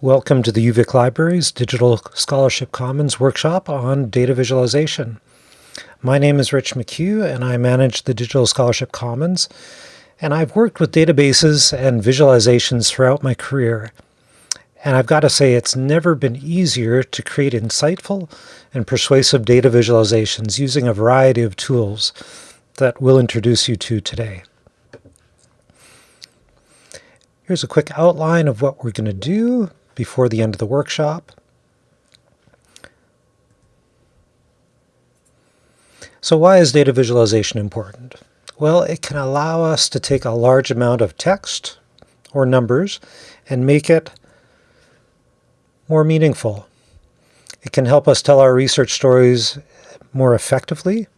Welcome to the UVic Library's Digital Scholarship Commons workshop on data visualization. My name is Rich McCue and I manage the Digital Scholarship Commons and I've worked with databases and visualizations throughout my career. And I've got to say it's never been easier to create insightful and persuasive data visualizations using a variety of tools that we'll introduce you to today. Here's a quick outline of what we're going to do before the end of the workshop. So why is data visualization important? Well, it can allow us to take a large amount of text or numbers and make it more meaningful. It can help us tell our research stories more effectively.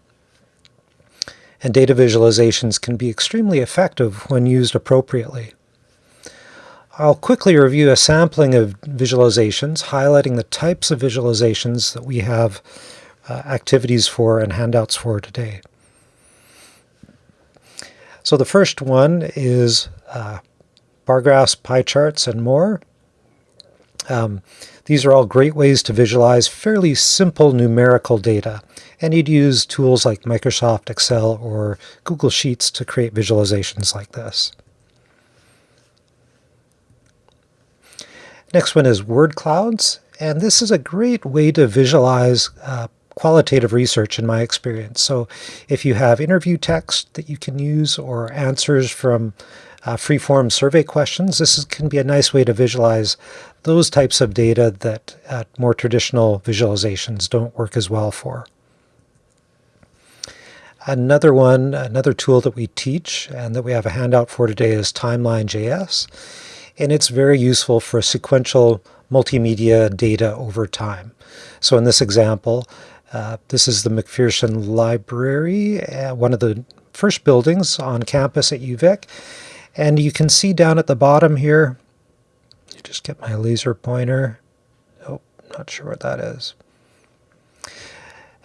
And data visualizations can be extremely effective when used appropriately. I'll quickly review a sampling of visualizations, highlighting the types of visualizations that we have uh, activities for and handouts for today. So the first one is uh, bar graphs, pie charts, and more. Um, these are all great ways to visualize fairly simple numerical data, and you'd use tools like Microsoft Excel or Google Sheets to create visualizations like this. Next one is word clouds, and this is a great way to visualize uh, qualitative research in my experience. So if you have interview text that you can use or answers from uh, free-form survey questions, this is, can be a nice way to visualize those types of data that uh, more traditional visualizations don't work as well for. Another one, another tool that we teach and that we have a handout for today is Timeline.js and it's very useful for sequential multimedia data over time. So in this example, uh, this is the McPherson Library, uh, one of the first buildings on campus at UVic. And you can see down at the bottom here, just get my laser pointer. Oh, not sure what that is.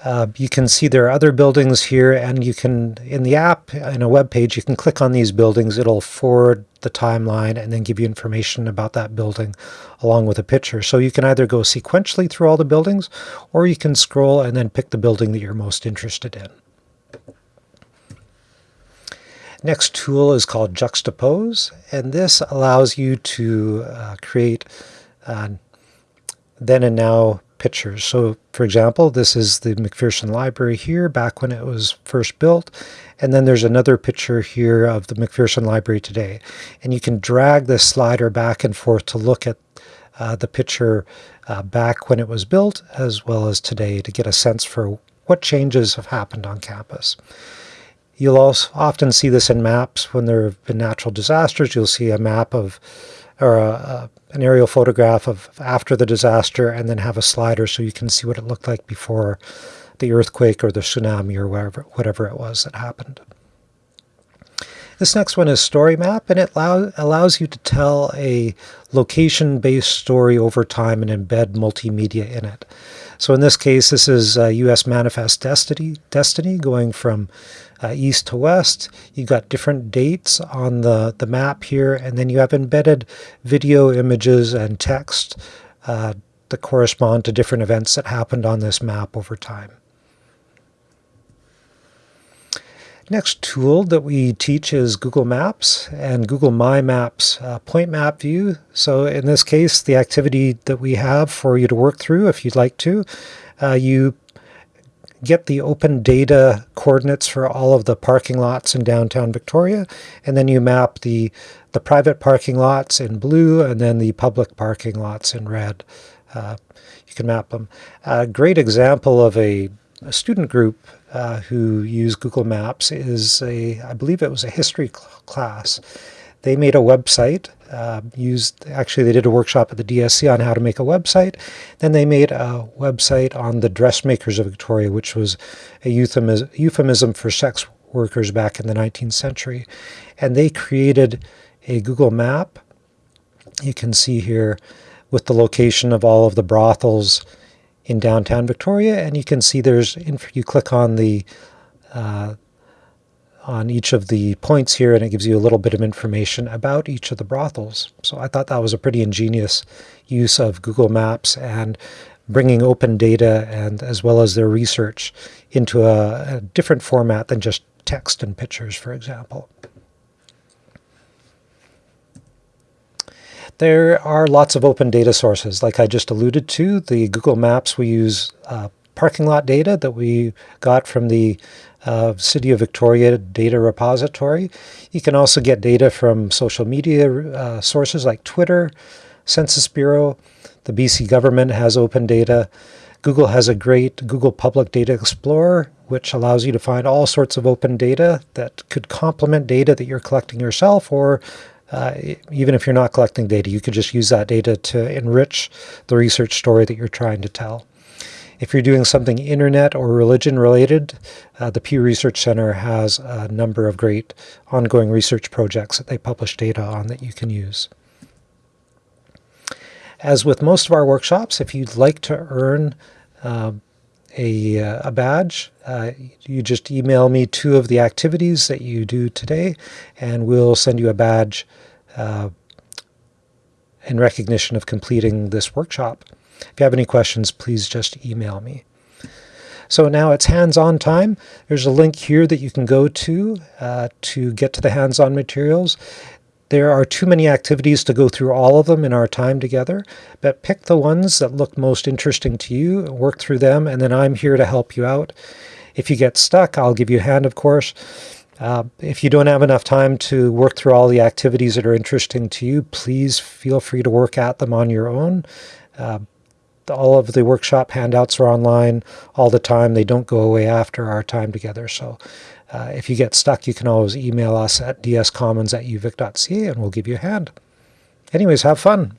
Uh, you can see there are other buildings here, and you can, in the app, in a web page, you can click on these buildings. It'll forward the timeline and then give you information about that building along with a picture. So you can either go sequentially through all the buildings, or you can scroll and then pick the building that you're most interested in. Next tool is called Juxtapose, and this allows you to uh, create uh, then and now pictures. So for example, this is the McPherson Library here back when it was first built. And then there's another picture here of the McPherson Library today. And you can drag this slider back and forth to look at uh, the picture uh, back when it was built as well as today to get a sense for what changes have happened on campus. You'll also often see this in maps when there have been natural disasters. You'll see a map of or a, a, an aerial photograph of after the disaster and then have a slider so you can see what it looked like before the earthquake or the tsunami or whatever, whatever it was that happened. This next one is Story Map, and it allow, allows you to tell a location-based story over time and embed multimedia in it. So in this case, this is uh, U.S. Manifest Destiny, Destiny going from uh, east to west. You've got different dates on the, the map here, and then you have embedded video, images, and text uh, that correspond to different events that happened on this map over time. Next tool that we teach is Google Maps and Google My Maps uh, point map view. So in this case, the activity that we have for you to work through, if you'd like to, uh, you get the open data coordinates for all of the parking lots in downtown Victoria, and then you map the, the private parking lots in blue and then the public parking lots in red. Uh, you can map them. A great example of a, a student group uh, who use Google Maps is a, I believe it was a history cl class. They made a website, uh, used, actually they did a workshop at the DSC on how to make a website. Then they made a website on the dressmakers of Victoria, which was a euphemism, euphemism for sex workers back in the 19th century. And they created a Google map, you can see here, with the location of all of the brothels in downtown Victoria, and you can see there's, if you click on the uh, on each of the points here, and it gives you a little bit of information about each of the brothels. So I thought that was a pretty ingenious use of Google Maps and bringing open data and as well as their research into a, a different format than just text and pictures, for example. There are lots of open data sources, like I just alluded to. The Google Maps, we use uh, parking lot data that we got from the uh, City of Victoria data repository. You can also get data from social media uh, sources like Twitter, Census Bureau. The BC government has open data. Google has a great Google Public Data Explorer, which allows you to find all sorts of open data that could complement data that you're collecting yourself or uh, even if you're not collecting data, you could just use that data to enrich the research story that you're trying to tell. If you're doing something internet or religion related, uh, the Pew Research Center has a number of great ongoing research projects that they publish data on that you can use. As with most of our workshops, if you'd like to earn uh, a, a, badge, uh, you just email me two of the activities that you do today, and we'll send you a badge uh, in recognition of completing this workshop. If you have any questions, please just email me. So now it's hands-on time. There's a link here that you can go to uh, to get to the hands-on materials. There are too many activities to go through all of them in our time together, but pick the ones that look most interesting to you, work through them, and then I'm here to help you out. If you get stuck, I'll give you a hand, of course. Uh, if you don't have enough time to work through all the activities that are interesting to you, please feel free to work at them on your own. Uh, all of the workshop handouts are online all the time. They don't go away after our time together. So uh, if you get stuck, you can always email us at dscommons at uvic.ca and we'll give you a hand. Anyways, have fun.